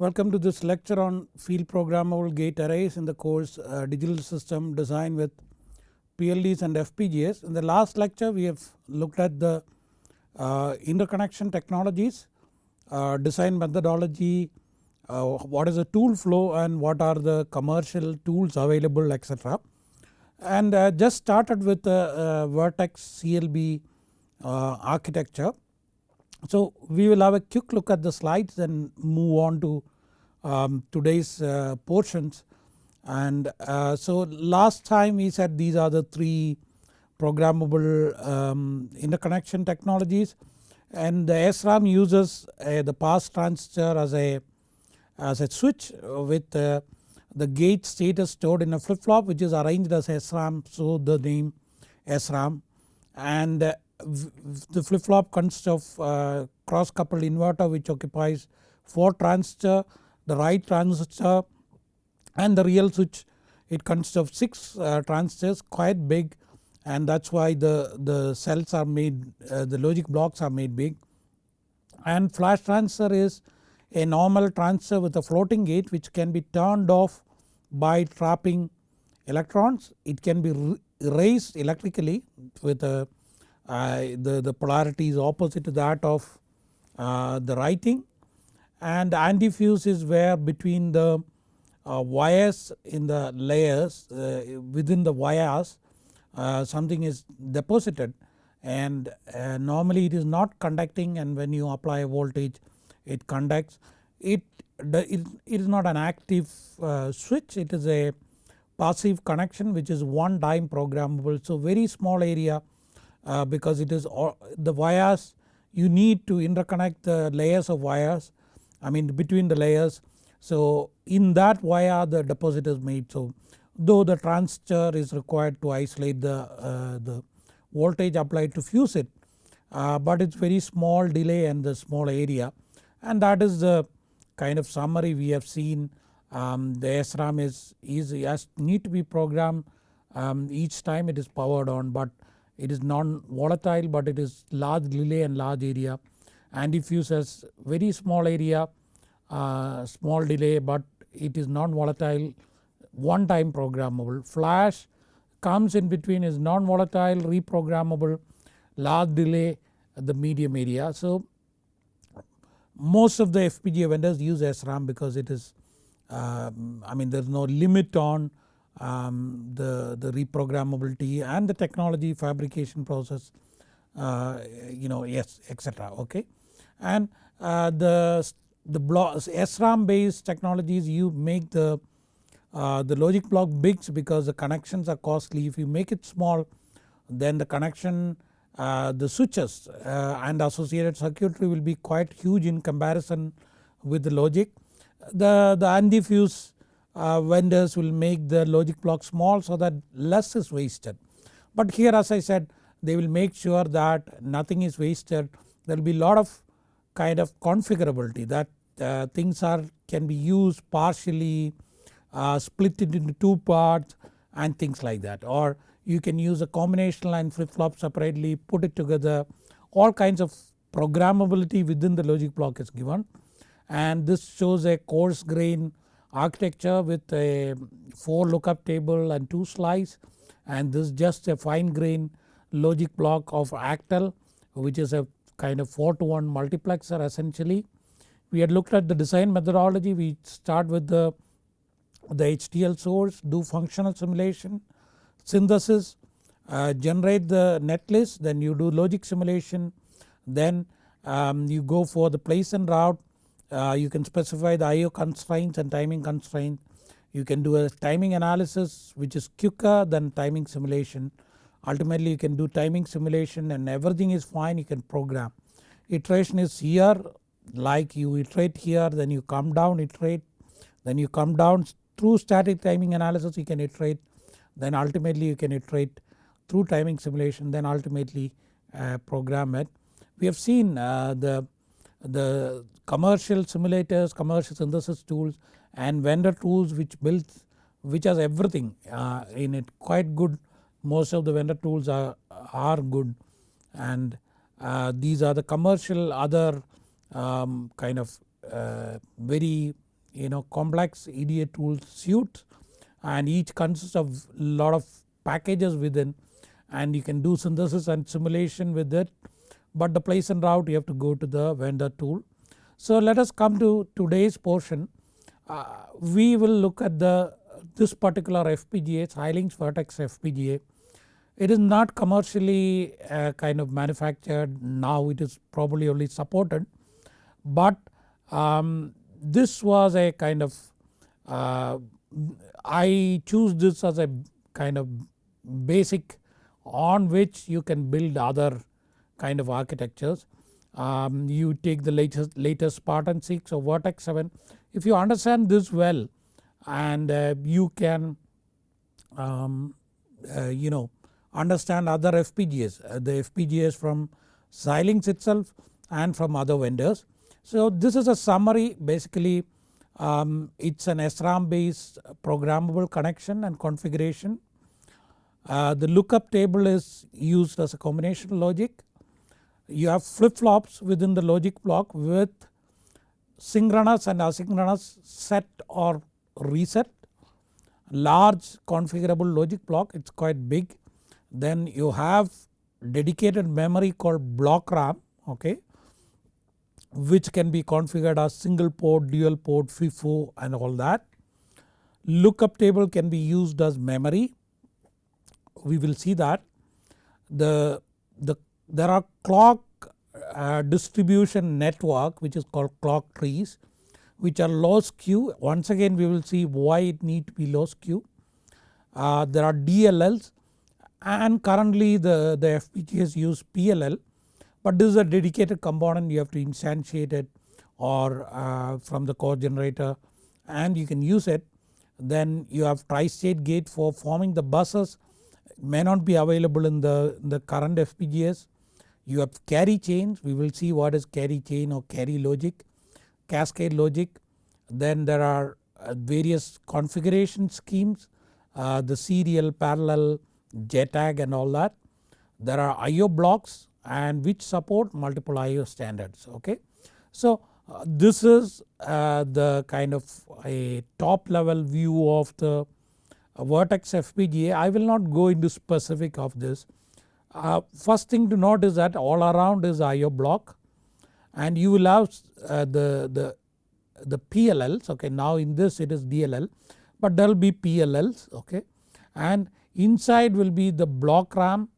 Welcome to this lecture on field programmable gate arrays in the course uh, digital system design with PLDs and FPGAs. In the last lecture we have looked at the uh, interconnection technologies, uh, design methodology, uh, what is the tool flow and what are the commercial tools available etc. And uh, just started with the uh, Virtex CLB architecture so we will have a quick look at the slides and move on to um, today's uh, portions. And uh, so last time we said these are the three programmable um, interconnection technologies. And the SRAM uses the pass transistor as a as a switch with uh, the gate status stored in a flip flop which is arranged as SRAM so the name SRAM and uh, the flip flop consists of uh, cross coupled inverter which occupies 4 transistor, the write transistor and the real switch it consists of 6 uh, transistors quite big and that is why the, the cells are made uh, the logic blocks are made big. And flash transistor is a normal transistor with a floating gate which can be turned off by trapping electrons. It can be raised electrically with a the, the polarity is opposite to that of uh, the writing. And antifuse is where between the uh, wires in the layers uh, within the wires something is deposited. And normally it is not conducting and when you apply a voltage it conducts. It, it is not an active switch. It is a passive connection which is one time programmable. So very small area uh, because it is all, the wires you need to interconnect the layers of wires I mean between the layers. So in that wire the deposit is made. So though the transistor is required to isolate the, uh, the voltage applied to fuse it uh, but it is very small delay and the small area. And that is the kind of summary we have seen. Um, the SRAM is, is has need to be programmed. Um, each time it is powered on but it is non-volatile but it is large delay and large area. Antifuse has very small area, uh, small delay but it is non-volatile one time programmable. Flash comes in between is non-volatile reprogrammable large delay the medium area. So most of the FPGA vendors use SRAM because it is um, I mean there is no limit on um, the, the reprogrammability and the technology fabrication process uh, you know yes etc okay. And uh, the, the block SRAM based technologies you make the, uh, the logic block big because the connections are costly if you make it small then the connection uh, the switches uh, and associated circuitry will be quite huge in comparison with the logic. The, the antifuse uh, vendors will make the logic block small so that less is wasted. But here as I said they will make sure that nothing is wasted. There will be a lot of kind of configurability that uh, things are can be used partially uh, split it into two parts and things like that. Or you can use a combinational line flip flop separately put it together. All kinds of programmability within the logic block is given. And this shows a coarse grain architecture with a 4 lookup table and 2 slice and this is just a fine grain logic block of Actel which is a kind of 4 to 1 multiplexer essentially. We had looked at the design methodology we start with the, the HDL source do functional simulation, synthesis, uh, generate the netlist then you do logic simulation then um, you go for the place and route uh, you can specify the IO constraints and timing constraints. You can do a timing analysis which is quicker than timing simulation. Ultimately you can do timing simulation and everything is fine you can program. Iteration is here like you iterate here then you come down iterate then you come down through static timing analysis you can iterate then ultimately you can iterate through timing simulation then ultimately uh, program it. We have seen uh, the the commercial simulators, commercial synthesis tools and vendor tools which builds which has everything uh, in it. Quite good. Most of the vendor tools are, are good. And uh, these are the commercial other um, kind of uh, very you know complex EDA tool suite and each consists of lot of packages within. And you can do synthesis and simulation with it but the place and route you have to go to the vendor tool. So let us come to today's portion. Uh, we will look at the this particular FPGA Xilinx Virtex FPGA. It is not commercially uh, kind of manufactured now it is probably only supported but um, this was a kind of uh, I choose this as a kind of basic on which you can build other kind of architectures. Um, you take the latest, latest Spartan 6 or Virtex 7 if you understand this well and uh, you can um, uh, you know understand other FPGAs uh, the FPGAs from Xilinx itself and from other vendors. So this is a summary basically um, it is an SRAM based programmable connection and configuration. Uh, the lookup table is used as a combination logic. You have flip flops within the logic block with synchronous and asynchronous set or reset. Large configurable logic block it is quite big. Then you have dedicated memory called block RAM okay which can be configured as single port, dual port, FIFO and all that. Lookup table can be used as memory. We will see that. The, the there are clock uh, distribution network which is called clock trees which are low skew. Once again we will see why it need to be low skew. Uh, there are DLLs and currently the, the FPGAs use PLL but this is a dedicated component you have to instantiate it or uh, from the core generator and you can use it. Then you have tri-state gate for forming the buses may not be available in the, in the current FPGAs. You have carry chains we will see what is carry chain or carry logic, cascade logic. Then there are uh, various configuration schemes uh, the serial, parallel, JTAG and all that. There are IO blocks and which support multiple IO standards okay. So uh, this is uh, the kind of a top level view of the uh, Virtex FPGA I will not go into specific of this. Uh, first thing to note is that all around is IO block and you will have uh, the, the, the PLLs okay. Now in this it is DLL but there will be PLLs okay. And inside will be the block RAM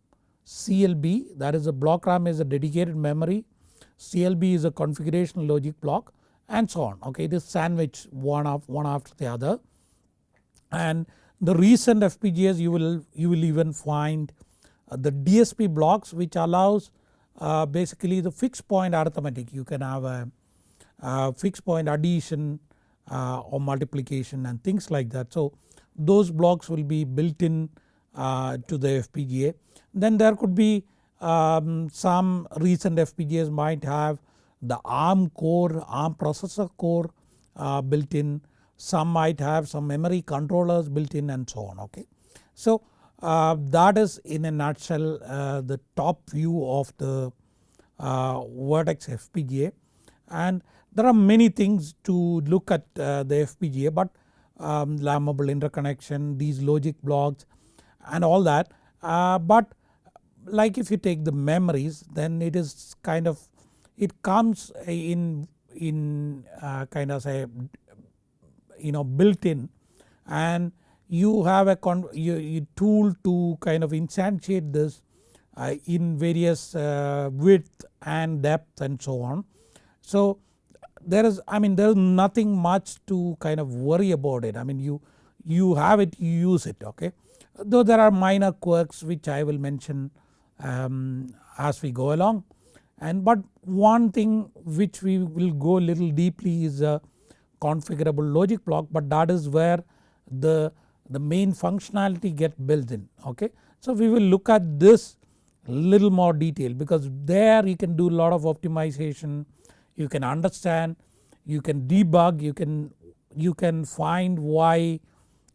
CLB that is a block RAM is a dedicated memory, CLB is a configuration logic block and so on. Okay. It is sandwich one, of, one after the other. And the recent FPGAs you will, you will even find uh, the DSP blocks which allows uh, basically the fixed point arithmetic you can have a, a fixed point addition uh, or multiplication and things like that. So those blocks will be built in uh, to the FPGA. Then there could be um, some recent FPGAs might have the ARM core, ARM processor core uh, built in, some might have some memory controllers built in and so on okay. So uh, that is in a nutshell uh, the top view of the uh, Virtex FPGA and there are many things to look at uh, the FPGA but um, lammable interconnection, these logic blocks and all that. Uh, but like if you take the memories then it is kind of it comes in in uh, kind of say you know built in. And you have a tool to kind of instantiate this uh, in various uh, width and depth and so on. So there is I mean there is nothing much to kind of worry about it. I mean you you have it you use it okay? Though there are minor quirks which I will mention um, as we go along. And but one thing which we will go little deeply is a configurable logic block but that is where the, the main functionality get built in okay. So we will look at this little more detail because there you can do a lot of optimization, you can understand, you can debug, you can, you can find why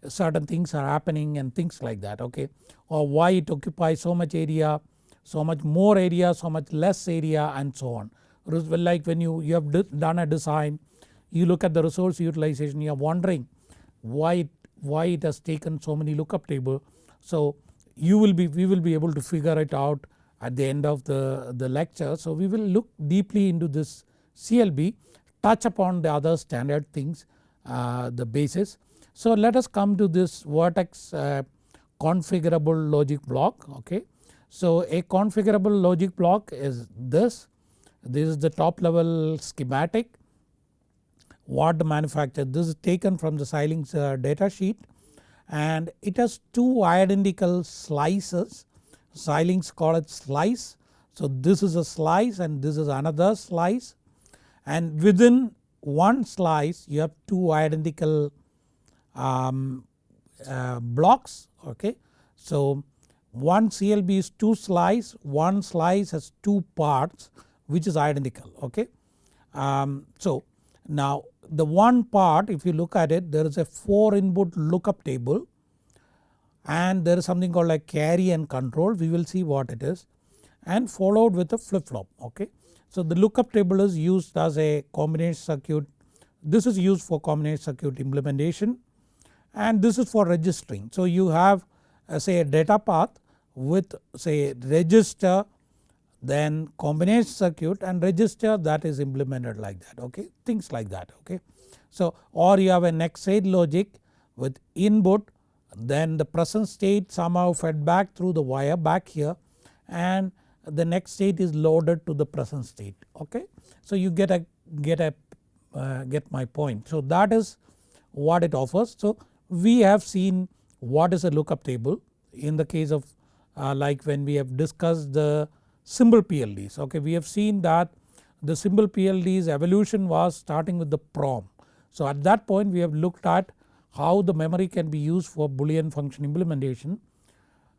certain things are happening and things like that okay or why it occupies so much area, so much more area, so much less area and so on. Like when you, you have done a design you look at the resource utilization you are wondering why it, why it has taken so many lookup table. So you will be we will be able to figure it out at the end of the, the lecture. So we will look deeply into this CLB touch upon the other standard things uh, the basis. So let us come to this Virtex uh, configurable logic block okay. So a configurable logic block is this, this is the top level schematic what the manufacturer this is taken from the Xilinx uh, data sheet and it has two identical slices Xilinx call it slice. So this is a slice and this is another slice and within one slice you have two identical um, uh, blocks okay. So one CLB is two slice, one slice has two parts which is identical okay. Um, so now the one part if you look at it there is a 4 input lookup table and there is something called like carry and control we will see what it is and followed with a flip flop okay. So the lookup table is used as a combination circuit this is used for combination circuit implementation and this is for registering. So you have uh, say a data path with say register then combination circuit and register that is implemented like that okay things like that okay. So or you have a next state logic with input then the present state somehow fed back through the wire back here and the next state is loaded to the present state okay. So you get a get a uh, get my point. So that is what it offers. So we have seen what is a lookup table in the case of uh, like when we have discussed the simple PLDs okay we have seen that the simple PLDs evolution was starting with the PROM. So at that point we have looked at how the memory can be used for boolean function implementation.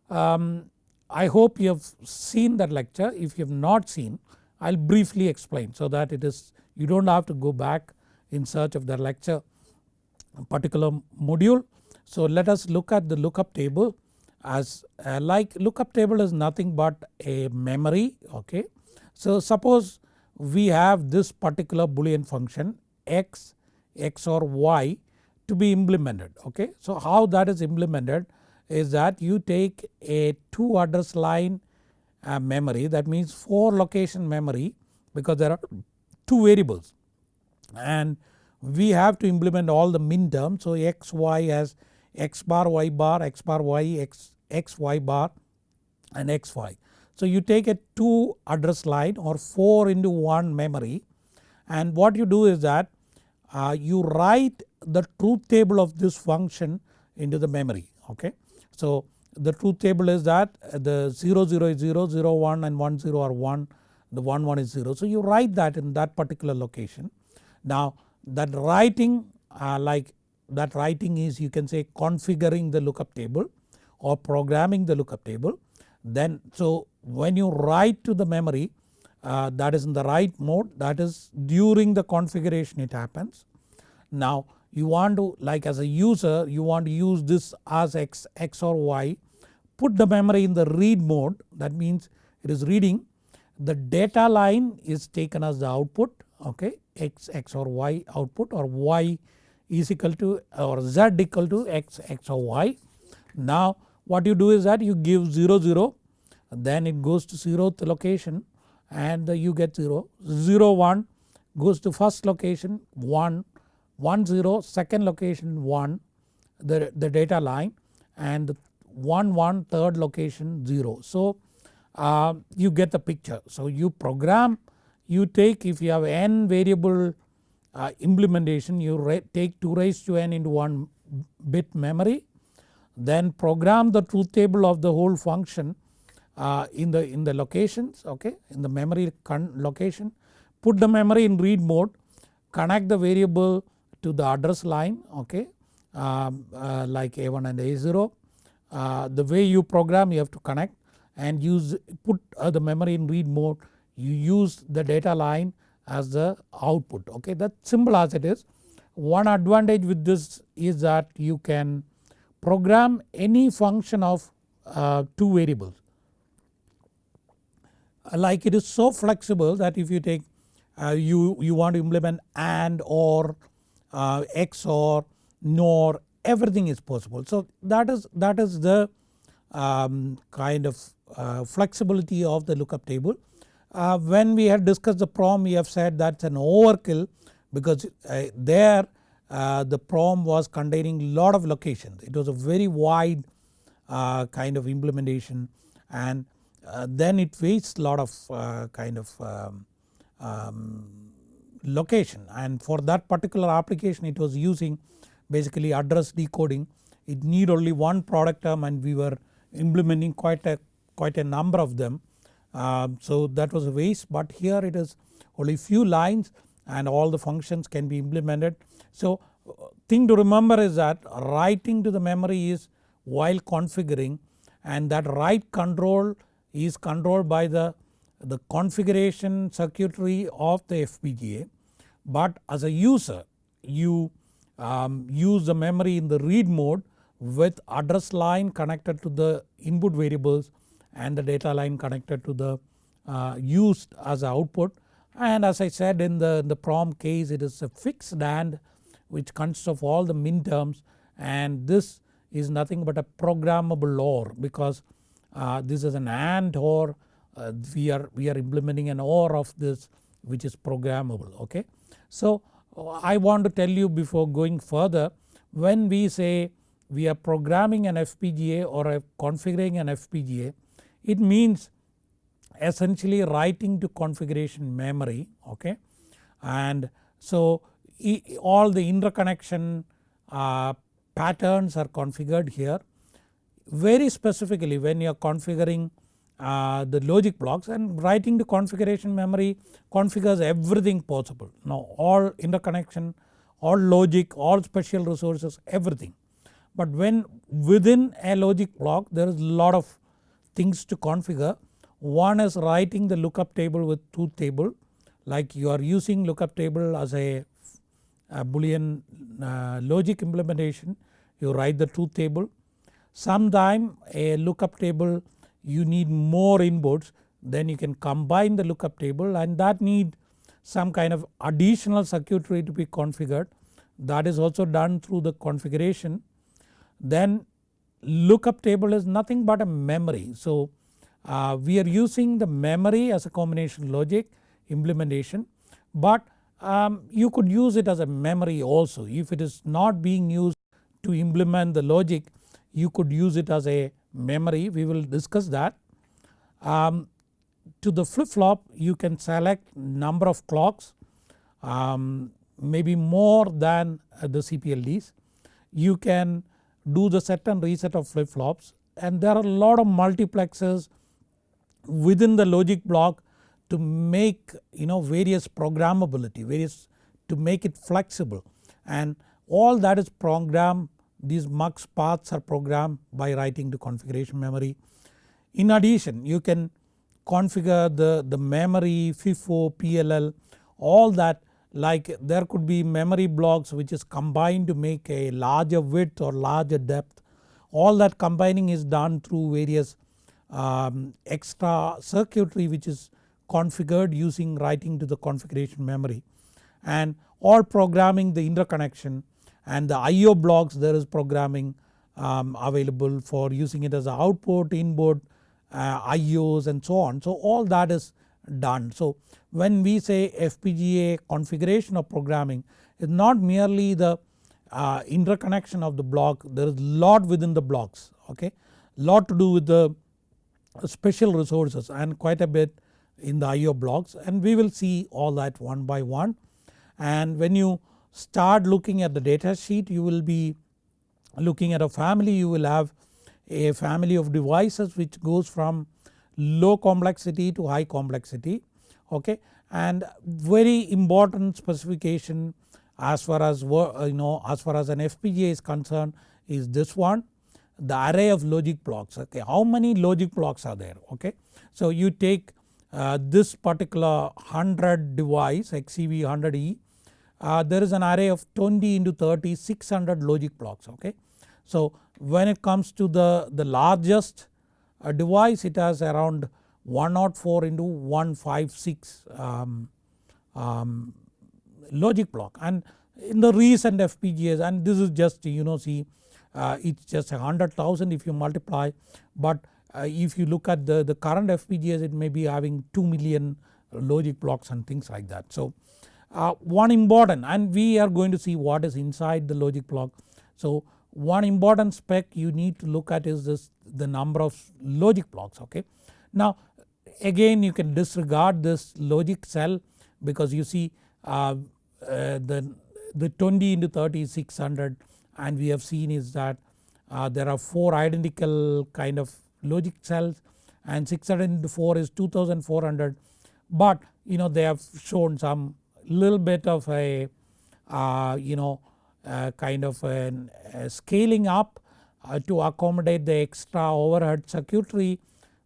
Um, I hope you have seen that lecture if you have not seen I will briefly explain so that it is you do not have to go back in search of the lecture particular module. So let us look at the lookup table as uh, like lookup table is nothing but a memory okay. So suppose we have this particular boolean function x, x or y to be implemented okay. So how that is implemented is that you take a 2 address line uh, memory that means 4 location memory because there are 2 variables and we have to implement all the min terms. So x y as x bar y bar x bar y x x y bar and x y. So you take a 2 address line or 4 into 1 memory and what you do is that uh, you write the truth table of this function into the memory okay. So the truth table is that the 0 0 is 0, 0 1 and 1 0 are 1 the 1 1 is 0. So you write that in that particular location. Now that writing uh, like that writing is you can say configuring the lookup table or programming the lookup table. Then so when you write to the memory uh, that is in the write mode that is during the configuration it happens. Now you want to like as a user you want to use this as x, x or y put the memory in the read mode that means it is reading the data line is taken as the output okay x, x or y output or y is equal to or z equal to x, x or y. Now what you do is that you give 0 0 then it goes to 0th location and you get 0, 0 1 goes to first location 1, 1 0 second location 1 the, the data line and 1 1 third location 0. So uh, you get the picture. So you program you take if you have n variable uh, implementation you take 2 raised to n into 1 bit memory then program the truth table of the whole function uh, in the in the locations okay in the memory location put the memory in read mode connect the variable to the address line okay um, uh, like A1 and A0 uh, the way you program you have to connect and use put uh, the memory in read mode you use the data line as the output okay that simple as it is. One advantage with this is that you can program any function of uh, 2 variables like it is so flexible that if you take uh, you, you want to implement AND or uh, XOR, NOR everything is possible. So that is, that is the um, kind of uh, flexibility of the lookup table. Uh, when we had discussed the PROM we have said that's an overkill because uh, there uh, the PROM was containing lot of locations. It was a very wide uh, kind of implementation and uh, then it wastes lot of kind of um, um, location and for that particular application it was using basically address decoding. It need only one product term and we were implementing quite a quite a number of them. Um, so that was a waste but here it is only few lines and all the functions can be implemented. So thing to remember is that writing to the memory is while configuring and that write control is controlled by the, the configuration circuitry of the FPGA but as a user you um, use the memory in the read mode with address line connected to the input variables and the data line connected to the uh, used as output. And as I said in the, the PROM case it is a fixed AND which consists of all the min terms and this is nothing but a programmable OR because uh, this is an AND OR uh, we are we are implementing an OR of this which is programmable okay. So I want to tell you before going further when we say we are programming an FPGA or configuring an FPGA it means essentially writing to configuration memory okay and so all the interconnection uh, patterns are configured here. Very specifically when you are configuring uh, the logic blocks and writing the configuration memory configures everything possible. Now all interconnection, all logic, all special resources everything. But when within a logic block there is a lot of things to configure. One is writing the lookup table with truth table like you are using lookup table as a boolean uh, logic implementation you write the truth table. Sometime a lookup table you need more inputs then you can combine the lookup table and that need some kind of additional circuitry to be configured that is also done through the configuration. Then lookup table is nothing but a memory. So uh, we are using the memory as a combination logic implementation but um, you could use it as a memory also if it is not being used to implement the logic you could use it as a memory we will discuss that. Um, to the flip flop you can select number of clocks um, maybe more than the CPLDs. You can do the set and reset of flip flops and there are a lot of multiplexers within the logic block to make you know various programmability various to make it flexible and all that is programmed these mux paths are programmed by writing to configuration memory. In addition you can configure the, the memory FIFO, PLL all that like there could be memory blocks which is combined to make a larger width or larger depth all that combining is done through various um, extra circuitry which is configured using writing to the configuration memory and or programming the interconnection and the IO blocks there is programming um, available for using it as an output, input, uh, IOs and so on. So all that is done. So when we say FPGA configuration of programming is not merely the uh, interconnection of the block there is lot within the blocks okay lot to do with the special resources and quite a bit in the IO blocks and we will see all that one by one. And when you start looking at the data sheet you will be looking at a family you will have a family of devices which goes from low complexity to high complexity okay and very important specification as far as you know as far as an FPGA is concerned is this one the array of logic blocks okay how many logic blocks are there okay. So you take uh, this particular 100 device XCV 100E uh, there is an array of 20 into 30 600 logic blocks okay. So when it comes to the, the largest uh, device it has around 104 into 156 um, um, logic block and in the recent FPGAs and this is just you know see uh, it's just hundred thousand if you multiply but if you look at the, the current FPGAs it may be having 2 million logic blocks and things like that. So uh, one important and we are going to see what is inside the logic block. So one important spec you need to look at is this the number of logic blocks okay. Now again you can disregard this logic cell because you see uh, uh, the, the 20 into 30 is 600 and we have seen is that uh, there are 4 identical kind of logic cells and 600 into 4 is 2400 but you know they have shown some little bit of a uh, you know uh, kind of an, a scaling up uh, to accommodate the extra overhead circuitry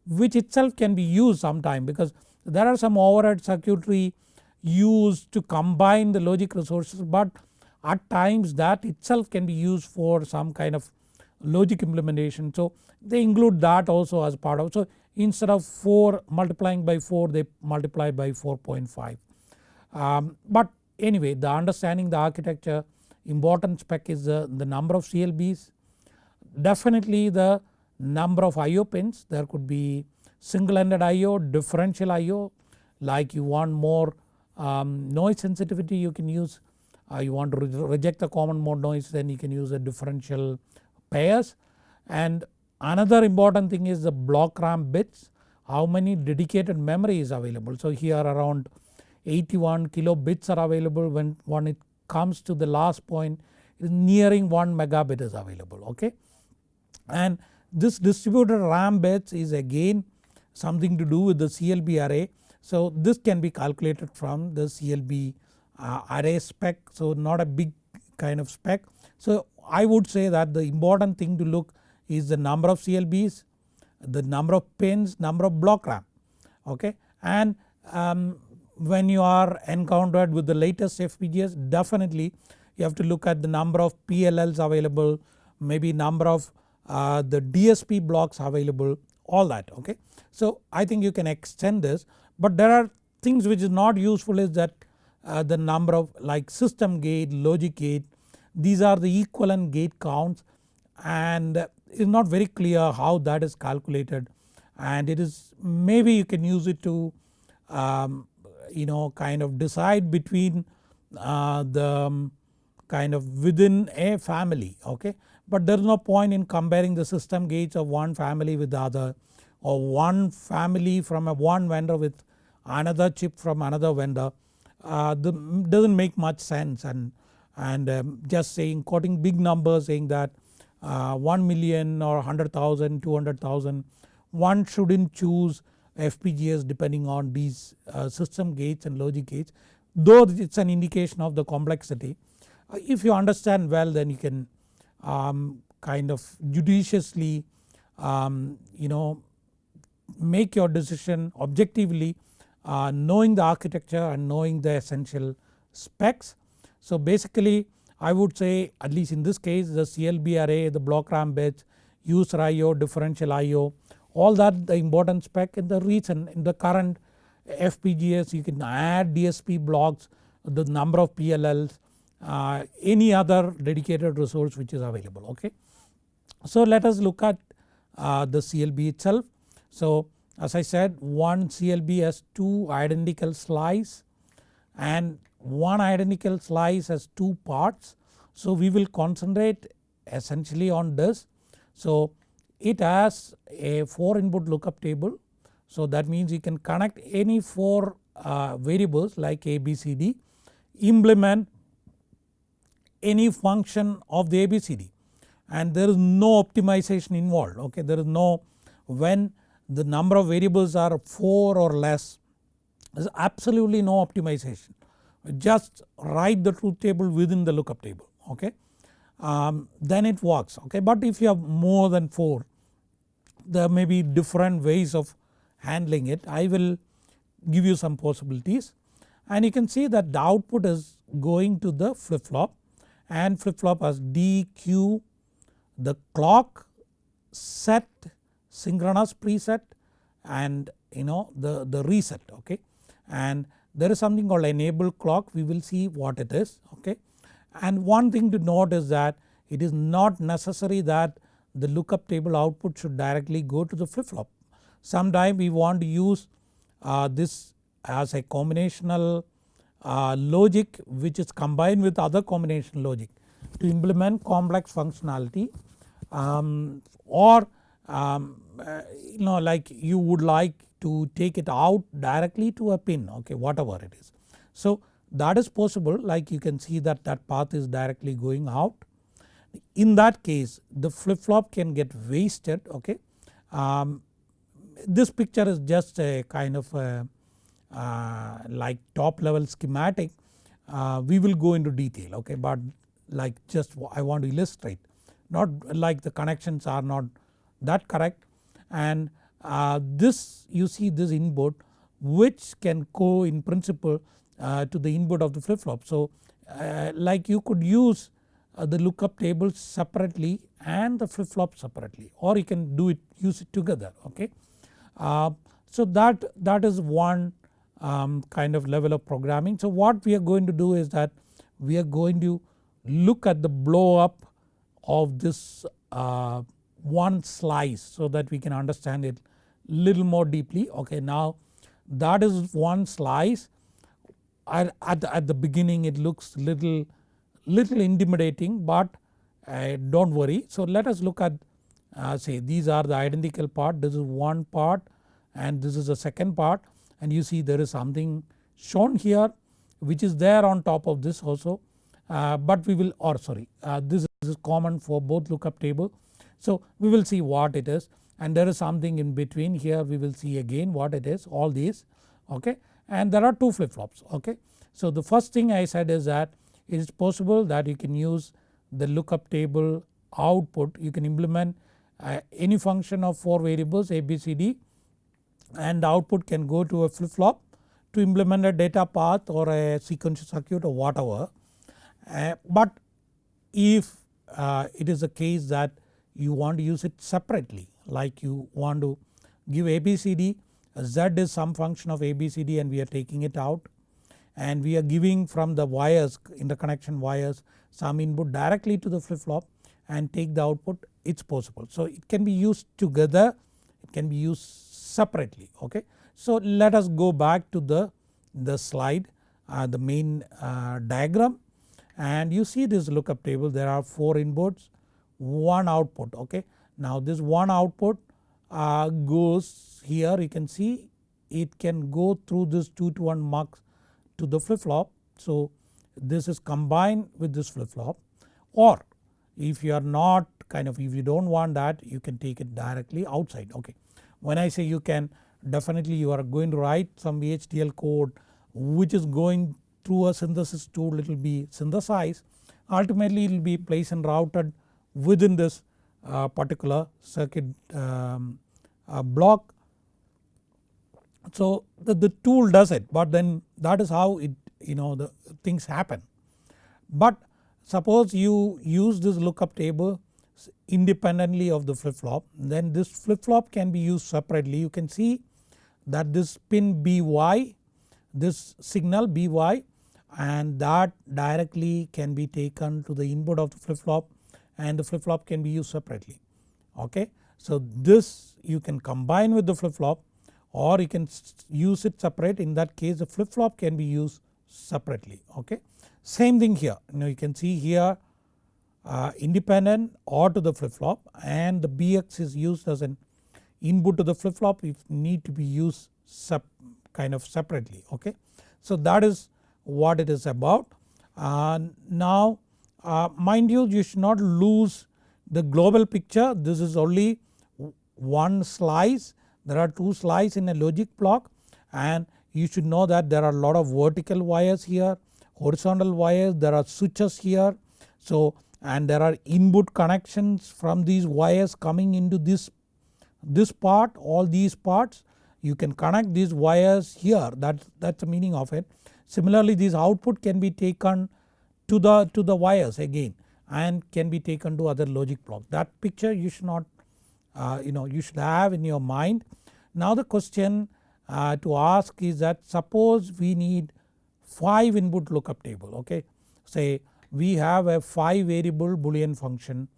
which itself can be used sometime because there are some overhead circuitry used to combine the logic resources but at times that itself can be used for some kind of logic implementation. So they include that also as part of so instead of 4 multiplying by 4 they multiply by 4.5. Um, but anyway the understanding the architecture important spec is the, the number of CLBs definitely the number of IO pins there could be single ended IO differential IO like you want more um, noise sensitivity you can use uh, you want to re reject the common mode noise then you can use a differential pairs and another important thing is the block RAM bits how many dedicated memory is available. So here around 81 kilo bits are available when, when it comes to the last point nearing 1 megabit is available okay. And this distributed RAM bits is again something to do with the CLB array. So this can be calculated from the CLB uh, array spec so not a big kind of spec. So I would say that the important thing to look is the number of CLBs, the number of pins, number of block RAM okay and um, when you are encountered with the latest FPGAs definitely you have to look at the number of PLLs available maybe number of uh, the DSP blocks available all that okay. So I think you can extend this but there are things which is not useful is that uh, the number of like system gate, logic gate these are the equivalent gate counts and it is not very clear how that is calculated and it is maybe you can use it to um, you know kind of decide between uh, the um, kind of within a family okay. But there is no point in comparing the system gates of one family with the other or one family from a one vendor with another chip from another vendor uh, the, does not make much sense and and um, just saying quoting big numbers saying that uh, 1 million or 100,000, 200,000 one shouldn't choose FPGAs depending on these uh, system gates and logic gates though it is an indication of the complexity. Uh, if you understand well then you can um, kind of judiciously um, you know make your decision objectively uh, knowing the architecture and knowing the essential specs so basically I would say at least in this case the CLB array, the block RAM bits, user IO, differential IO all that the important spec in the recent in the current FPGAs you can add DSP blocks, the number of PLLs, uh, any other dedicated resource which is available okay. So let us look at uh, the CLB itself. So as I said one CLB has two identical slice and one identical slice has two parts. So we will concentrate essentially on this. So it has a 4 input lookup table. So that means you can connect any 4 uh, variables like ABCD implement any function of the ABCD and there is no optimization involved okay there is no when the number of variables are 4 or less there is absolutely no optimization. Just write the truth table within the lookup table okay? Um, then it works okay? But if you have more than 4 there may be different ways of handling it. I will give you some possibilities. And you can see that the output is going to the flip flop and flip flop has D, Q, the clock, set, synchronous preset and you know the, the reset okay and there is something called enable clock we will see what it is okay. And one thing to note is that it is not necessary that the lookup table output should directly go to the flip flop. Sometime we want to use uh, this as a combinational uh, logic which is combined with other combination logic to implement complex functionality um, or um, uh, you know like you would like to take it out directly to a pin okay whatever it is. So that is possible like you can see that that path is directly going out. In that case the flip flop can get wasted okay. Um, this picture is just a kind of a, uh, like top level schematic uh, we will go into detail okay but like just I want to illustrate not like the connections are not that correct and uh, this you see this input which can go in principle uh, to the input of the flip flop. So uh, like you could use uh, the lookup tables separately and the flip flop separately or you can do it use it together okay. Uh, so that, that is one um, kind of level of programming. So what we are going to do is that we are going to look at the blow up of this uh, one slice so that we can understand it little more deeply okay. Now that is one slice at, at, the, at the beginning it looks little, little intimidating but uh, do not worry. So let us look at uh, say these are the identical part this is one part and this is the second part and you see there is something shown here which is there on top of this also uh, but we will or sorry uh, this is common for both lookup table. So we will see what it is and there is something in between here we will see again what it is all these okay and there are two flip flops okay. So the first thing I said is that it is possible that you can use the lookup table output you can implement uh, any function of 4 variables a b c d and the output can go to a flip flop to implement a data path or a sequential circuit or whatever. Uh, but if uh, it is a case that you want to use it separately like you want to give ABCD Z is some function of ABCD and we are taking it out. And we are giving from the wires interconnection wires some input directly to the flip flop and take the output. It is possible. So it can be used together. It can be used separately. Okay. So let us go back to the, the slide uh, the main uh, diagram. And you see this lookup table. There are 4 inputs one output. Okay. Now this one output uh, goes here. You can see it can go through this 2 to 1 mux to the flip flop. So this is combined with this flip flop or if you are not kind of if you do not want that you can take it directly outside. Okay. When I say you can definitely you are going to write some VHDL code which is going through a synthesis tool. It will be synthesized. Ultimately it will be placed and routed within this particular circuit um, uh, block. So the, the tool does it but then that is how it you know the things happen. But suppose you use this lookup table independently of the flip flop then this flip flop can be used separately you can see that this pin BY this signal BY and that directly can be taken to the input of the flip flop and the flip flop can be used separately okay. So this you can combine with the flip flop or you can use it separate in that case the flip flop can be used separately okay. Same thing here you know you can see here uh, independent or to the flip flop and the BX is used as an input to the flip flop if need to be used kind of separately okay. So that is what it is about. Uh, now uh, mind you you should not lose the global picture. This is only one slice. There are two slices in a logic block. And you should know that there are a lot of vertical wires here horizontal wires. There are switches here. So and there are input connections from these wires coming into this this part all these parts. You can connect these wires here. That that is the meaning of it. Similarly this output can be taken to the to the wires again and can be taken to other logic block. That picture you should not uh, you know you should have in your mind. Now the question uh, to ask is that suppose we need 5 input lookup table okay. Say we have a 5 variable boolean function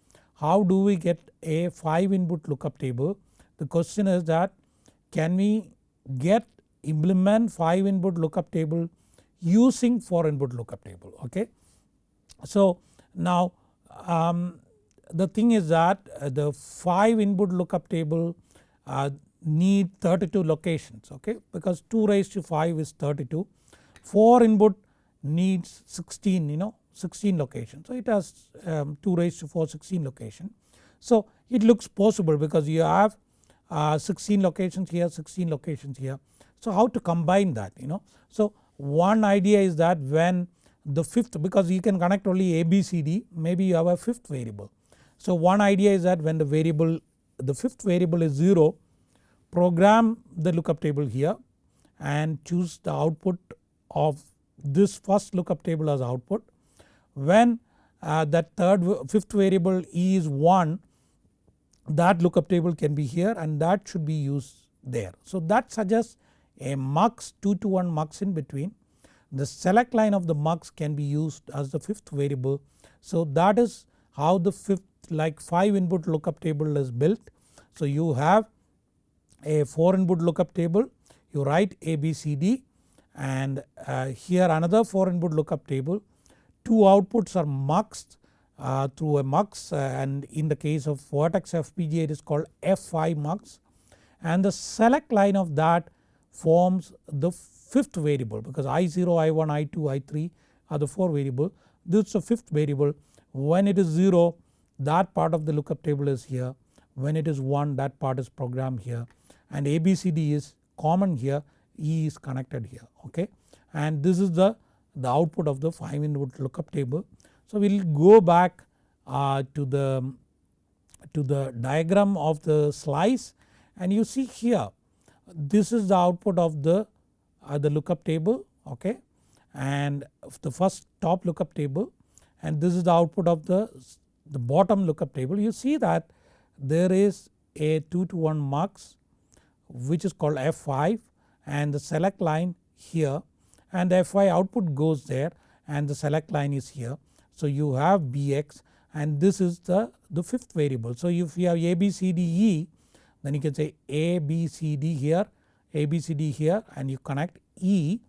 how do we get a 5 input lookup table the question is that can we get implement 5 input lookup table using 4 input lookup table okay. So now um, the thing is that uh, the 5 input lookup table uh, need 32 locations okay because 2 raised to 5 is 32. 4 input needs 16 you know 16 locations so it has um, 2 raised to 4 16 location. So it looks possible because you have uh, 16 locations here 16 locations here. So how to combine that you know. So one idea is that when the fifth because you can connect only ABCD maybe you have a fifth variable. So one idea is that when the variable the fifth variable is 0 program the lookup table here and choose the output of this first lookup table as output. When uh, that third fifth variable E is 1 that lookup table can be here and that should be used there. So that suggests a mux 2 to 1 mux in between. The select line of the mux can be used as the fifth variable. So that is how the fifth like 5 input lookup table is built. So you have a 4 input lookup table you write ABCD and uh, here another 4 input lookup table. Two outputs are muxed uh, through a mux uh, and in the case of Virtex FPGA it is called F5 mux and the select line of that forms the fifth variable because I0, I1, I2, I3 are the 4 variable. This is the fifth variable. When it is 0 that part of the lookup table is here. When it is 1 that part is programmed here. And ABCD is common here. E is connected here okay? And this is the, the output of the 5 input lookup table. So we will go back uh, to the to the diagram of the slice. And you see here this is the output of the, uh, the lookup table okay and the first top lookup table and this is the output of the, the bottom lookup table. You see that there is a 2 to 1 mux which is called F5 and the select line here and the F5 output goes there and the select line is here. So you have Bx and this is the, the fifth variable. So if you have A B C D E then you can say A B C D here A B C D here and you connect E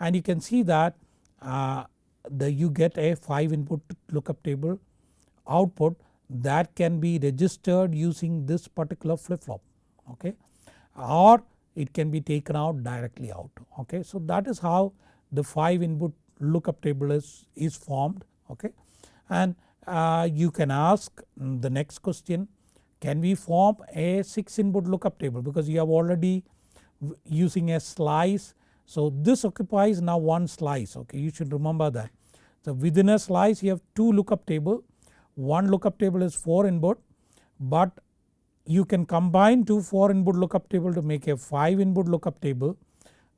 and you can see that uh, the you get a 5 input lookup table output that can be registered using this particular flip flop okay? Or it can be taken out directly out okay. So that is how the 5 input lookup table is, is formed okay? And uh, you can ask the next question. Can we form a 6 input lookup table? Because you have already using a slice. So this occupies now one slice okay you should remember that. So within a slice you have 2 lookup table one lookup table is 4 input but you can combine two 4 input lookup table to make a 5 input lookup table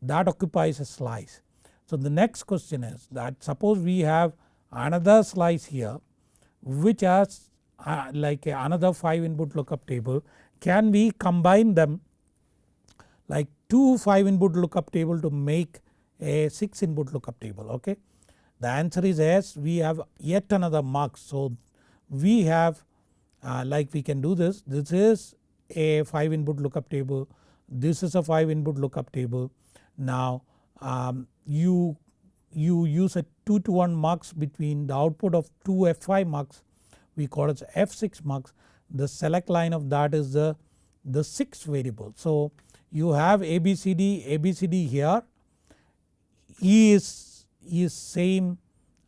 that occupies a slice. So the next question is that suppose we have another slice here which has uh, like another 5 input lookup table can we combine them like two 5 input lookup table to make a 6 input lookup table okay. The answer is yes we have yet another mux so we have uh, like we can do this. This is a 5 input lookup table, this is a 5 input lookup table. Now um, you, you use a 2 to 1 mux between the output of 2 F5 mux we call it F6 mux the select line of that is the, the 6th variable. So you have ABCD, ABCD here. E is, is same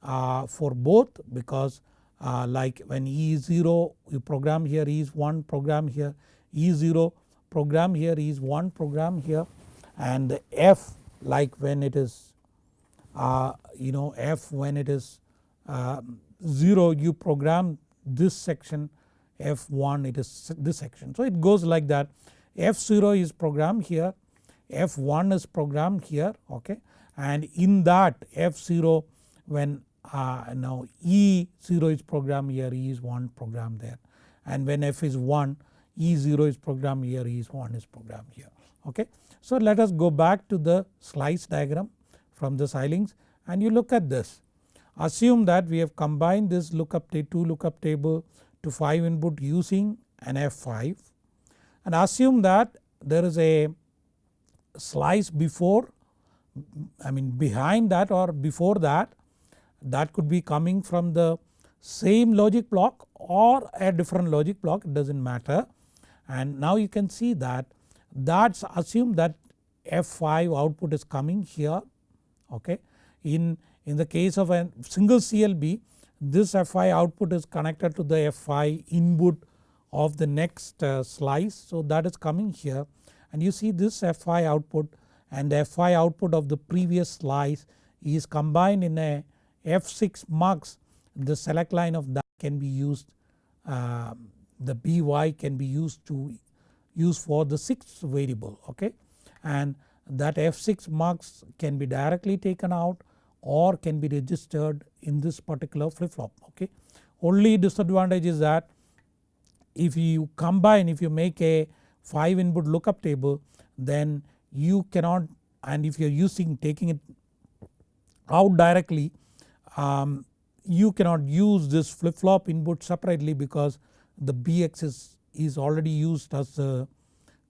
uh, for both because uh, like when E is 0 you program here E is 1 program here E is 0 program here E is 1 program here. And F like when it is uh, you know F when it is uh, 0 you program this section. F1 it is this section. So it goes like that F0 is programmed here F1 is programmed here okay and in that F0 when uh, now E0 is programmed here E is 1 programmed there and when F is 1 E0 is programmed here E is 1 is programmed here okay. So let us go back to the slice diagram from the Xilinx and you look at this. Assume that we have combined this lookup 2 lookup table to 5 input using an F5 and assume that there is a slice before I mean behind that or before that that could be coming from the same logic block or a different logic block it does not matter and now you can see that that's assume that F5 output is coming here okay. In, in the case of a single CLB this F5 output is connected to the F5 input of the next uh, slice. So that is coming here. And you see this F5 output and the F5 output of the previous slice is combined in a F6 mux the select line of that can be used uh, the by can be used to use for the 6th variable okay? And that F6 mux can be directly taken out or can be registered in this particular flip flop okay. Only disadvantage is that if you combine if you make a 5 input lookup table then you cannot and if you are using taking it out directly um, you cannot use this flip flop input separately because the bx is, is already used as a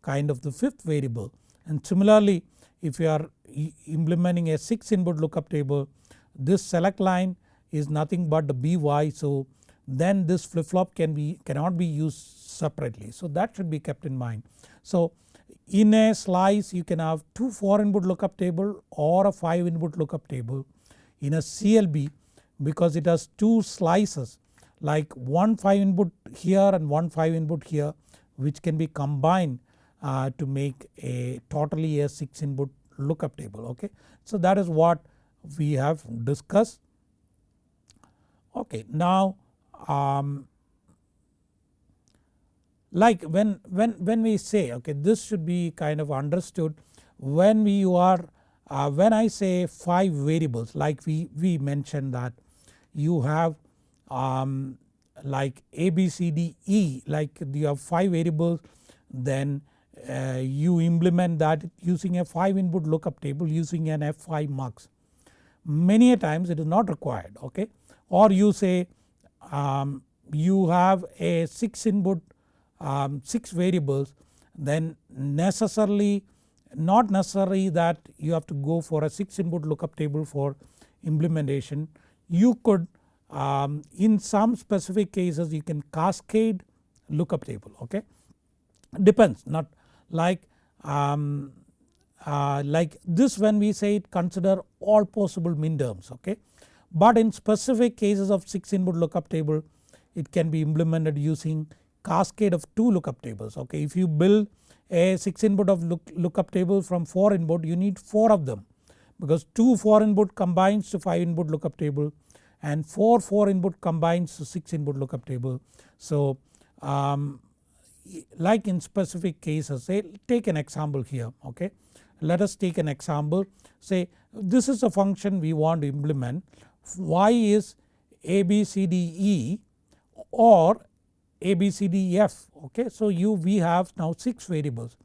kind of the 5th variable. And similarly if you are implementing a 6 input lookup table this select line is nothing but the by so then this flip flop can be cannot be used separately so that should be kept in mind. So in a slice you can have 2 4 input lookup table or a 5 input lookup table. In a CLB because it has 2 slices like one 5 input here and one 5 input here which can be combined uh, to make a totally a 6 input lookup table okay. So that is what we have discussed. Okay now um, like when, when, when we say okay this should be kind of understood when we are uh, when I say 5 variables like we, we mentioned that you have um, like A, B, C, D, E like you have 5 variables then uh, you implement that using a 5 input lookup table using an F5 mux. Many a times it is not required okay or you say um, you have a 6 input um, 6 variables then necessarily not necessary that you have to go for a 6 input lookup table for implementation. You could um, in some specific cases you can cascade lookup table okay. Depends not like um, uh, like this when we say it consider all possible minterms okay. But in specific cases of 6 input lookup table it can be implemented using cascade of 2 lookup tables okay. If you build a 6 input of look, lookup table from 4 input you need 4 of them because 2 4 input combines to 5 input lookup table and 4 4 input combines to 6 input lookup table. So um, like in specific cases say take an example here okay. Let us take an example say this is a function we want to implement y is a b c d e or a b c d f okay. So you we have now 6 variables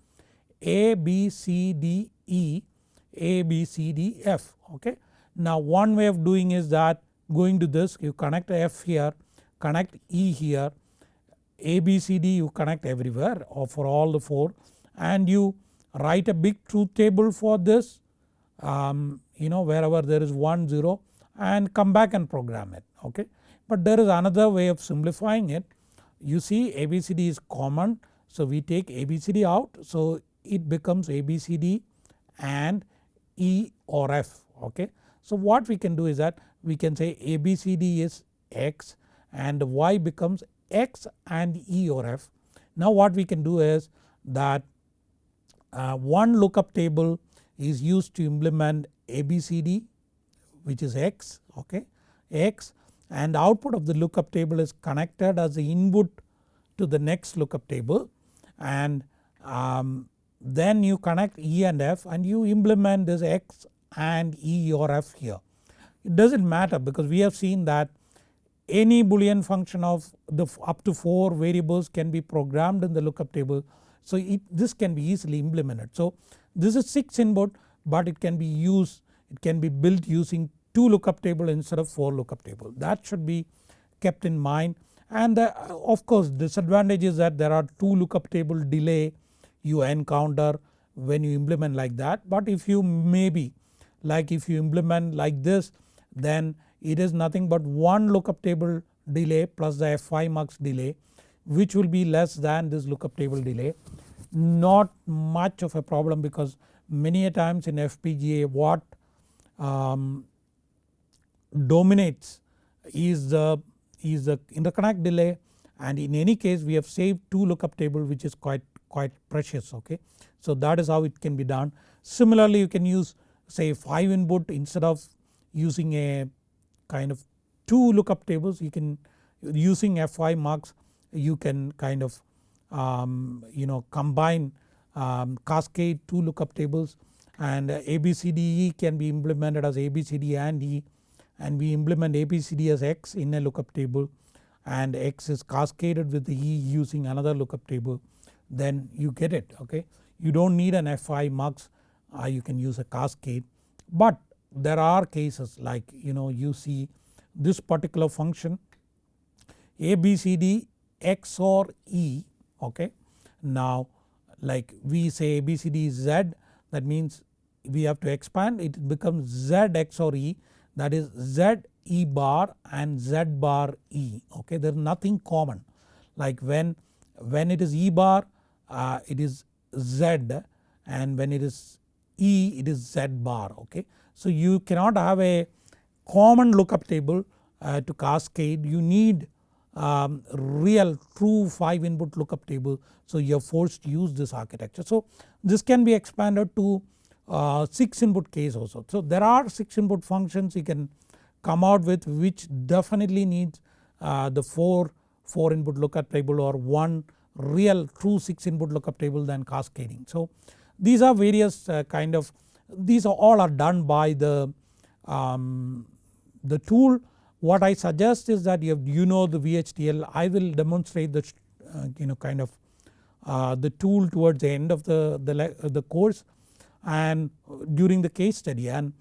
a b c d e a b c d f okay. Now one way of doing is that going to this you connect f here connect e here a b c d you connect everywhere or for all the 4 and you write a big truth table for this um, you know wherever there is 1 0 and come back and program it okay. But there is another way of simplifying it you see ABCD is common so we take ABCD out so it becomes ABCD and E or F okay. So what we can do is that we can say ABCD is X and Y becomes X and E or F. Now what we can do is that uh, one lookup table is used to implement ABCD which is X okay X and output of the lookup table is connected as the input to the next lookup table and um, then you connect E and F and you implement this X and E or F here. It does not matter because we have seen that any boolean function of the up to 4 variables can be programmed in the lookup table. So it, this can be easily implemented. So this is 6 input but it can be used it can be built using 2 lookup table instead of 4 lookup table. That should be kept in mind. And the, of course disadvantage is that there are 2 lookup table delay you encounter when you implement like that. But if you maybe like if you implement like this then it is nothing but one lookup table delay plus the F5 mux delay which will be less than this lookup table delay. Not much of a problem because many a times in FPGA what um, dominates is the is the interconnect delay and in any case we have saved 2 lookup table which is quite quite precious okay. So that is how it can be done. Similarly you can use say 5 input instead of using a kind of 2 lookup tables you can using F5 mux you can kind of um, you know combine um, cascade 2 lookup tables and ABCDE can be implemented as ABCD and E and we implement ABCD as X in a lookup table and X is cascaded with the E using another lookup table then you get it okay. You do not need an F5 mux uh, you can use a cascade but there are cases like you know you see this particular function ABCD XOR E okay. Now like we say ABCD is Z that means we have to expand it becomes Z XOR E that is Z E bar and Z bar E okay there is nothing common like when when it is E bar uh, it is Z and when it is E it is Z bar okay. So you cannot have a common lookup table uh, to cascade you need um, real true 5 input lookup table so you are forced to use this architecture. So this can be expanded to uh, 6 input case also. So there are 6 input functions you can come out with which definitely needs uh, the 4, 4 input lookup table or one real true 6 input lookup table than cascading. So these are various uh, kind of these are all are done by the, um, the tool what I suggest is that you, you know the VHDL I will demonstrate the uh, you know kind of uh, the tool towards the end of the, the, the course and during the case study and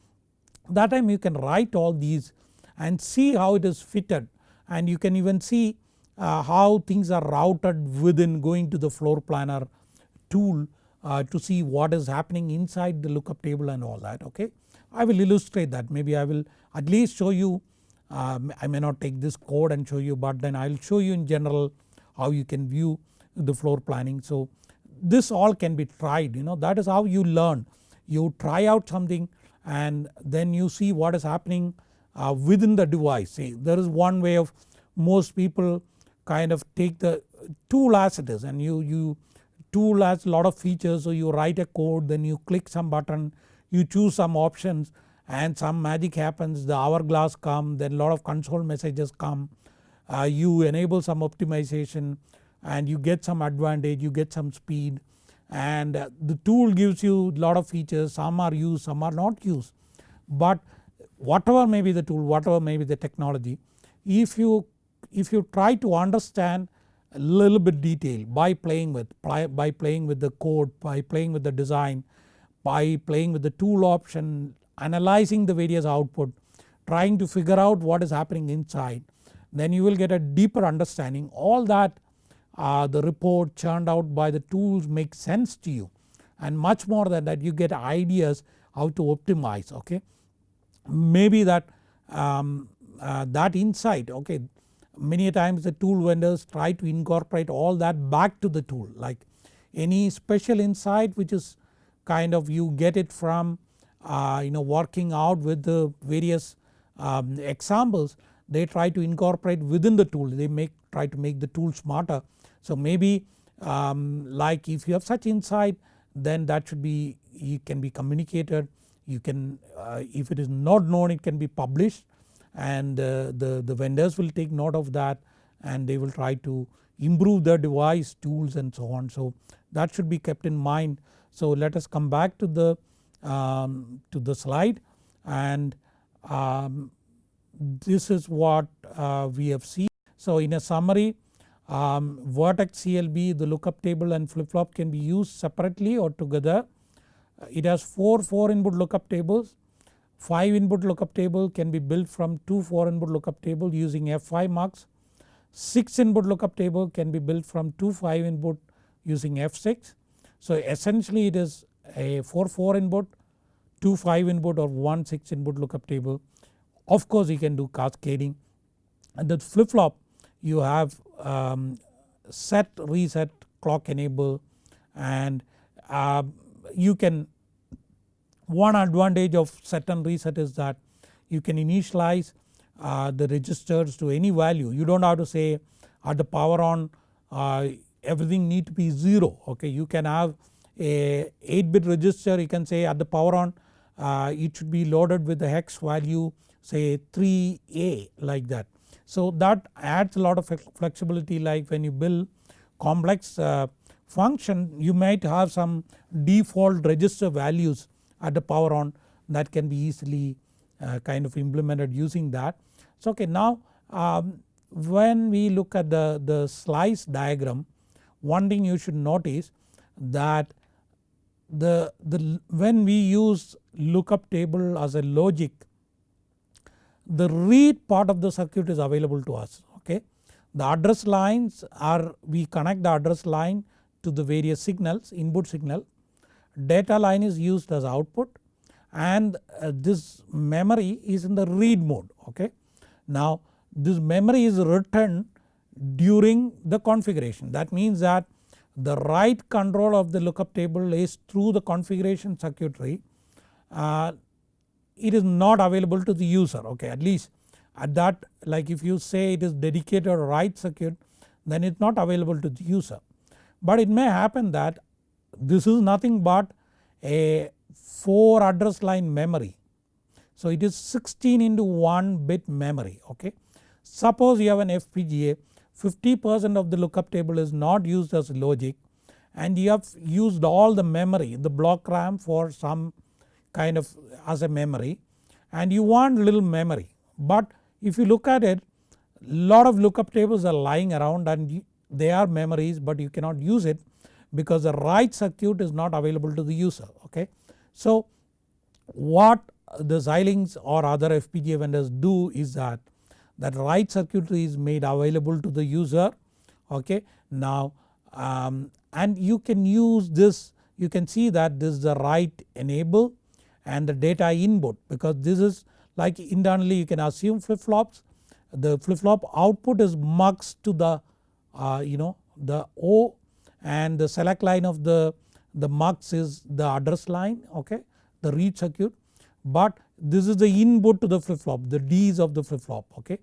that time you can write all these and see how it is fitted and you can even see uh, how things are routed within going to the floor planner tool uh, to see what is happening inside the lookup table and all that okay. I will illustrate that maybe I will at least show you um, I may not take this code and show you but then I will show you in general how you can view the floor planning. So this all can be tried you know. That is how you learn. You try out something and then you see what is happening uh, within the device. See, there is one way of most people kind of take the tool as it is and you, you tool has lot of features. So you write a code then you click some button you choose some options and some magic happens the hourglass come then lot of console messages come. Uh, you enable some optimization and you get some advantage you get some speed. And uh, the tool gives you lot of features. Some are used some are not used. But whatever may be the tool whatever may be the technology if you if you try to understand a little bit detail by playing with by playing with the code by playing with the design by playing with the tool option analyzing the various output trying to figure out what is happening inside then you will get a deeper understanding. All that uh, the report churned out by the tools make sense to you and much more than that you get ideas how to optimize okay. Maybe that um, uh, that insight okay many times the tool vendors try to incorporate all that back to the tool like any special insight which is kind of you get it from uh, you know working out with the various um, examples they try to incorporate within the tool they make try to make the tool smarter. So maybe um, like if you have such insight then that should be it can be communicated you can uh, if it is not known it can be published and uh, the, the vendors will take note of that and they will try to improve their device tools and so on. So that should be kept in mind. So let us come back to the um, to the slide and um, this is what uh, we have seen. So in a summary um, Virtex CLB the lookup table and flip flop can be used separately or together. Uh, it has 4 4 input lookup tables 5 input lookup table can be built from 2 4 input lookup table using F5 mux. 6 input lookup table can be built from 2 5 input using F6. So essentially it is a 4 4 input 2 5 input or 1 6 input lookup table. Of course you can do cascading and the flip flop you have um, set reset clock enable and uh, you can one advantage of set and reset is that you can initialize uh, the registers to any value you do not have to say at the power on uh, everything need to be 0 okay you can have a 8 bit register you can say at the power on uh, it should be loaded with the hex value say 3A like that. So that adds a lot of flexibility like when you build complex uh, function you might have some default register values at the power on that can be easily uh, kind of implemented using that. So okay now um, when we look at the, the slice diagram one thing you should notice that the, the when we use lookup table as a logic the read part of the circuit is available to us okay. The address lines are we connect the address line to the various signals input signal data line is used as output and uh, this memory is in the read mode okay. Now this memory is written during the configuration that means that the write control of the lookup table is through the configuration circuitry uh, it is not available to the user okay at least at that like if you say it is dedicated or write circuit then it is not available to the user. But it may happen that this is nothing but a 4 address line memory. So it is 16 into 1 bit memory okay. Suppose you have an FPGA 50% of the lookup table is not used as logic and you have used all the memory the block RAM for some kind of as a memory and you want little memory. But if you look at it lot of lookup tables are lying around and they are memories but you cannot use it because the write circuit is not available to the user okay. So what the Xilinx or other FPGA vendors do is that that write circuitry is made available to the user okay. Now um, and you can use this you can see that this is the write enable and the data input because this is like internally you can assume flip flops the flip flop output is mux to the uh, you know the O and the select line of the, the mux is the address line okay the read circuit but this is the input to the flip flop the D's of the flip flop okay.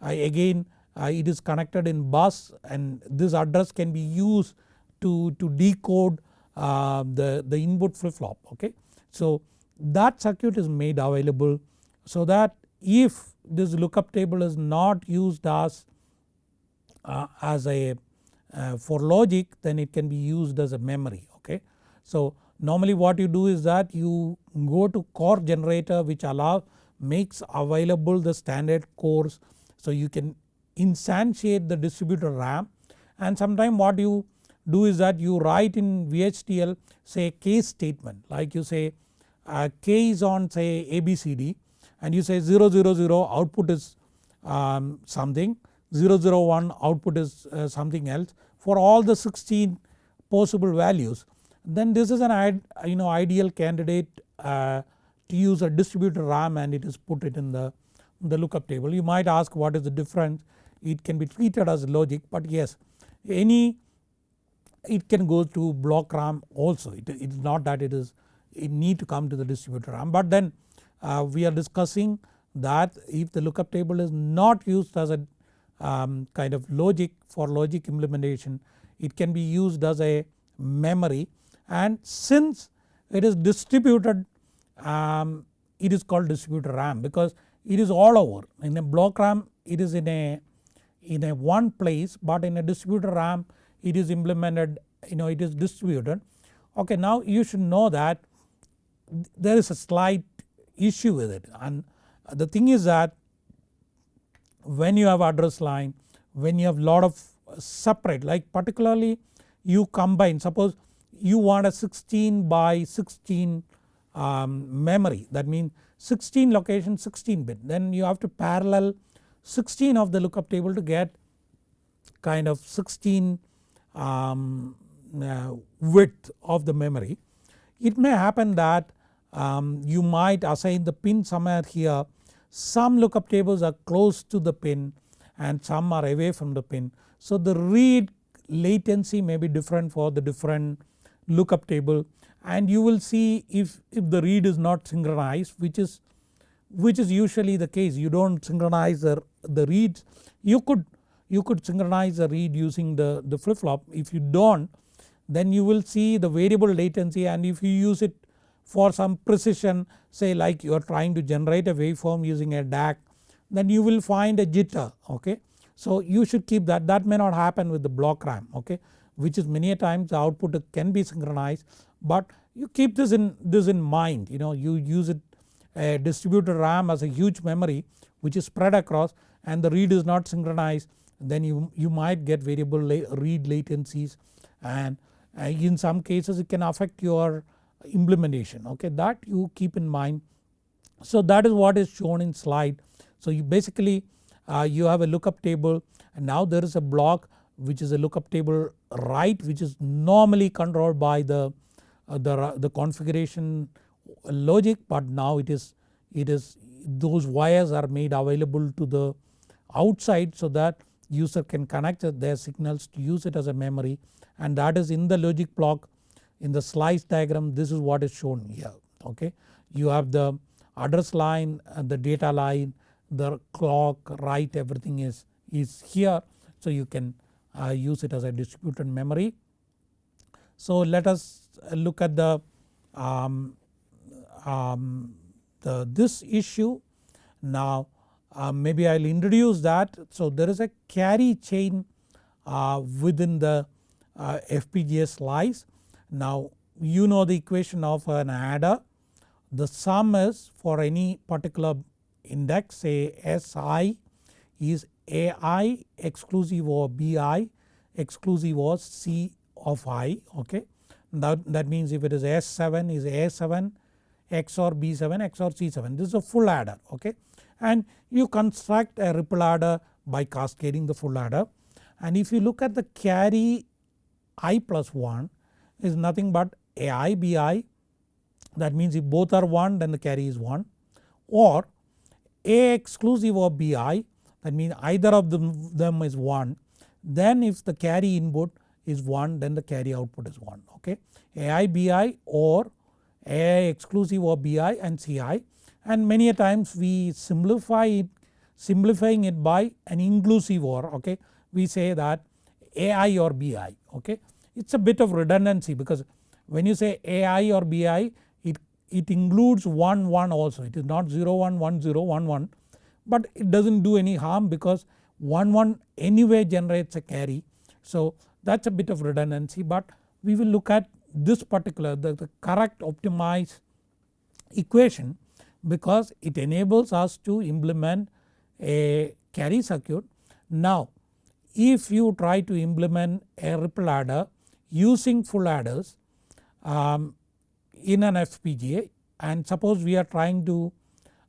I again uh, it is connected in bus and this address can be used to, to decode uh, the, the input flip flop okay. So that circuit is made available so that if this lookup table is not used as, uh, as a uh, for logic then it can be used as a memory okay. So normally what you do is that you go to core generator which allow makes available the standard cores so you can instantiate the distributed RAM and sometime what you do is that you write in VHDL say case statement like you say uh, K is on say ABCD and you say 000 output is um, something. 001 output is uh, something else. For all the 16 possible values then this is an you know ideal candidate uh, to use a distributed RAM and it is put it in the, the lookup table. You might ask what is the difference? It can be treated as logic but yes any it can go to block RAM also. It is not that it is need to come to the distributed RAM but then uh, we are discussing that if the lookup table is not used as a um, kind of logic for logic implementation it can be used as a memory. And since it is distributed um, it is called distributed RAM because it is all over. In a block RAM it is in a in a one place but in a distributed RAM it is implemented you know it is distributed. Okay now you should know that there is a slight issue with it and the thing is that when you have address line when you have lot of separate like particularly you combine suppose you want a 16 by 16 um, memory that means 16 location 16 bit then you have to parallel 16 of the lookup table to get kind of 16 um, uh, width of the memory. It may happen that um, you might assign the pin somewhere here some lookup tables are close to the pin and some are away from the pin. So the read latency may be different for the different lookup table and you will see if, if the read is not synchronized which is which is usually the case. You don't synchronize the, the reads. You could you could synchronize the read using the, the flip flop if you don't then you will see the variable latency and if you use it for some precision say like you are trying to generate a waveform using a DAC then you will find a jitter okay. So you should keep that. That may not happen with the block RAM okay? Which is many a times the output can be synchronized but you keep this in this in mind. You know you use it a distributed RAM as a huge memory which is spread across and the read is not synchronized then you, you might get variable read latencies and uh, in some cases it can affect your implementation okay that you keep in mind. So that is what is shown in slide. So you basically uh, you have a lookup table and now there is a block which is a lookup table write which is normally controlled by the, uh, the, the configuration logic but now it is it is those wires are made available to the outside so that user can connect their signals to use it as a memory and that is in the logic block in the slice diagram this is what is shown here okay. You have the address line and the data line the clock write everything is, is here so you can uh, use it as a distributed memory. So let us look at the, um, um, the this issue now uh, maybe I will introduce that. So there is a carry chain uh, within the uh, FPGA slice. Now you know the equation of an adder. The sum is for any particular index say Si is Ai exclusive of Bi exclusive of C of i okay. That, that means if it is S7 is A7 XOR B7 XOR C7 this is a full adder okay? And you construct a ripple adder by cascading the full adder. And if you look at the carry i plus 1 is nothing but ai bi that means if both are 1 then the carry is 1 or a exclusive of bi that means either of them, them is 1 then if the carry input is 1 then the carry output is 1 okay. ai bi or a exclusive of bi and ci and many a times we simplify it simplifying it by an inclusive or okay? We say that ai or bi okay. It is a bit of redundancy because when you say ai or bi it, it includes 1 1 also it is not 0 1 1 0 1 1 but it does not do any harm because 1 1 anyway generates a carry. So that is a bit of redundancy but we will look at this particular the, the correct optimized equation because it enables us to implement a carry circuit. Now if you try to implement a ripple adder using full adders um, in an FPGA and suppose we are trying to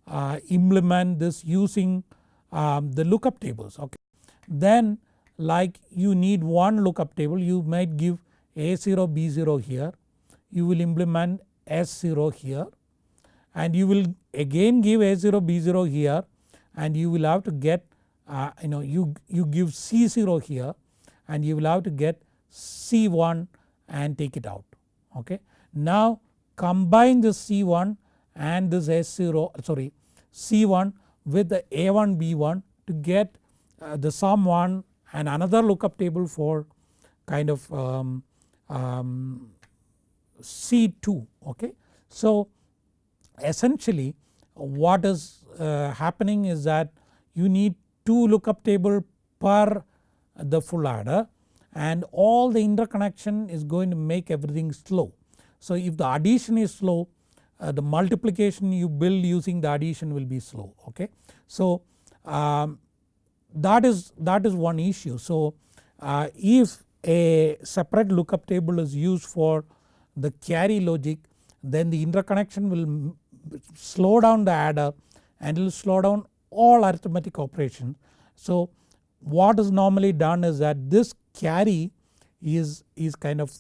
uh, implement this using um, the lookup tables okay. Then like you need one lookup table. You might give A0 B0 here. You will implement S0 here. And you will again give A0 B0 here. And you will have to get uh, you know you, you give C0 here. And you will have to get C1 and take it out okay. Now combine this C1 and this S0 sorry C1 with the A1 B1 to get uh, the sum 1 and another lookup table for kind of um, um, C2 okay. So essentially what is uh, happening is that you need 2 lookup table per the full adder and all the interconnection is going to make everything slow. So if the addition is slow uh, the multiplication you build using the addition will be slow okay. So um, that is that is one issue. So uh, if a separate lookup table is used for the carry logic then the interconnection will slow down the adder and it will slow down all arithmetic operations. So what is normally done is that this carry is, is kind of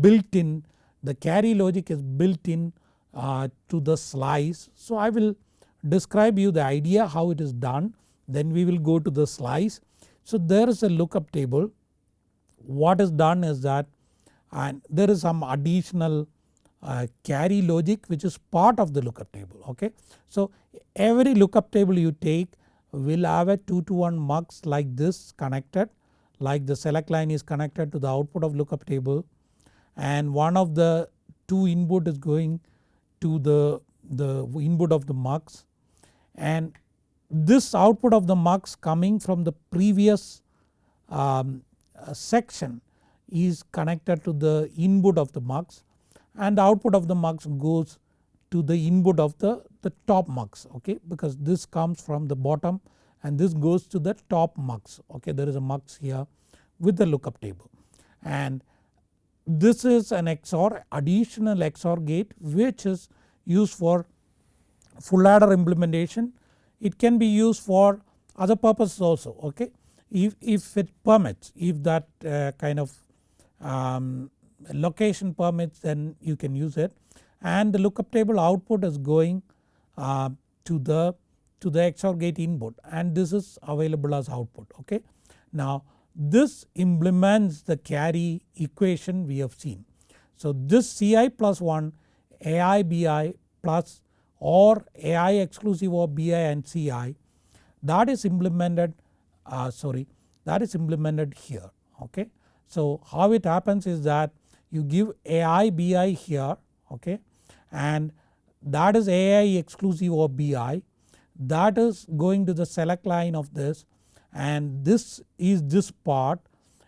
built in the carry logic is built in uh, to the slice. So I will describe you the idea how it is done then we will go to the slice. So there is a lookup table what is done is that and there is some additional uh, carry logic which is part of the lookup table okay. So every lookup table you take will have a 2 to 1 mux like this connected like the select line is connected to the output of lookup table and one of the two input is going to the, the input of the mux. And this output of the mux coming from the previous um, uh, section is connected to the input of the mux and the output of the mux goes to the input of the, the top mux okay? Because this comes from the bottom and this goes to the top mux okay there is a mux here with the lookup table. And this is an XOR additional XOR gate which is used for full adder implementation. It can be used for other purposes also okay? If, if it permits if that uh, kind of um, location permits then you can use it. And the lookup table output is going uh, to the to the XOR gate input and this is available as output okay. Now this implements the carry equation we have seen. So this Ci plus 1 Ai Bi plus or Ai exclusive of Bi and Ci that is implemented uh, sorry that is implemented here okay. So how it happens is that you give Ai Bi here okay and that is Ai exclusive of Bi that is going to the select line of this and this is this part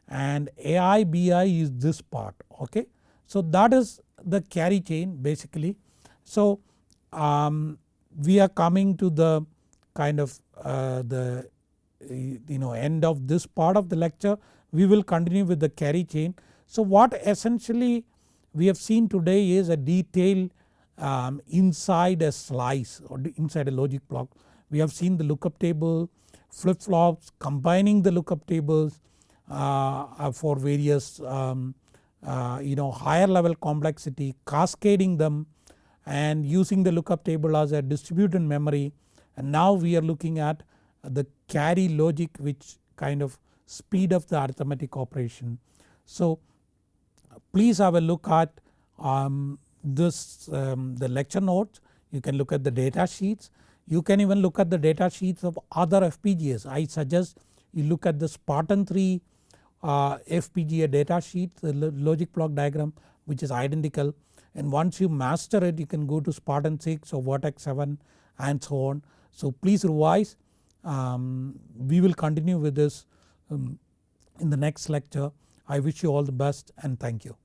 and Ai Bi is this part okay. So that is the carry chain basically. So um, we are coming to the kind of uh, the you know end of this part of the lecture we will continue with the carry chain. So what essentially we have seen today is a detail um, inside a slice or inside a logic block. We have seen the lookup table, flip flops, combining the lookup tables uh, for various um, uh, you know higher level complexity, cascading them and using the lookup table as a distributed memory and now we are looking at the carry logic which kind of speed up the arithmetic operation. So please have a look at um, this um, the lecture notes you can look at the data sheets you can even look at the data sheets of other FPGAs I suggest you look at the Spartan 3 uh, FPGA data sheet the logic block diagram which is identical and once you master it you can go to Spartan 6 or Virtex 7 and so on. So please revise um, we will continue with this um, in the next lecture. I wish you all the best and thank you.